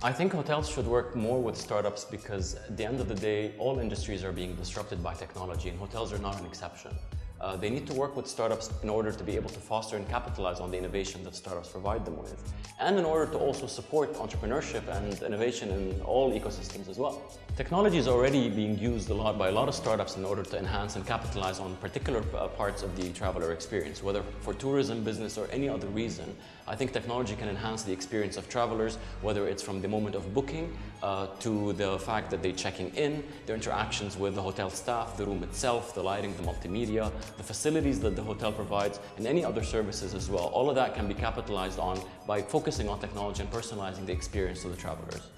I think hotels should work more with startups because at the end of the day, all industries are being disrupted by technology and hotels are not an exception. Uh, they need to work with startups in order to be able to foster and capitalize on the innovation that startups provide them with. And in order to also support entrepreneurship and innovation in all ecosystems as well. Technology is already being used a lot by a lot of startups in order to enhance and capitalize on particular uh, parts of the traveler experience, whether for tourism, business, or any other reason. I think technology can enhance the experience of travelers, whether it's from the moment of booking uh, to the fact that they're checking in, their interactions with the hotel staff, the room itself, the lighting, the multimedia, the facilities that the hotel provides, and any other services as well. All of that can be capitalized on by focusing on technology and personalizing the experience to the travelers.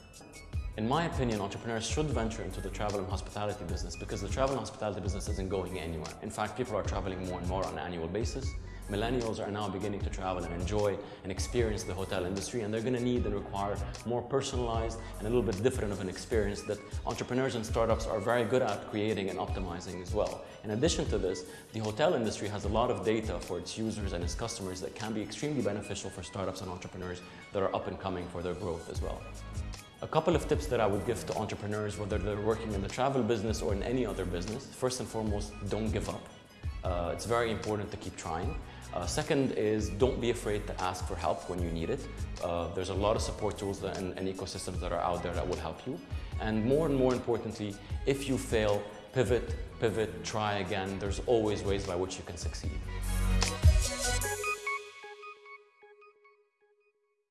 In my opinion, entrepreneurs should venture into the travel and hospitality business because the travel and hospitality business isn't going anywhere. In fact, people are traveling more and more on an annual basis. Millennials are now beginning to travel and enjoy and experience the hotel industry and they're going to need and require more personalized and a little bit different of an experience that entrepreneurs and startups are very good at creating and optimizing as well. In addition to this, the hotel industry has a lot of data for its users and its customers that can be extremely beneficial for startups and entrepreneurs that are up and coming for their growth as well. A couple of tips that I would give to entrepreneurs, whether they're working in the travel business or in any other business. First and foremost, don't give up. Uh, it's very important to keep trying. Uh, second is don't be afraid to ask for help when you need it. Uh, there's a lot of support tools and, and ecosystems that are out there that will help you. And more and more importantly, if you fail, pivot, pivot, try again. There's always ways by which you can succeed.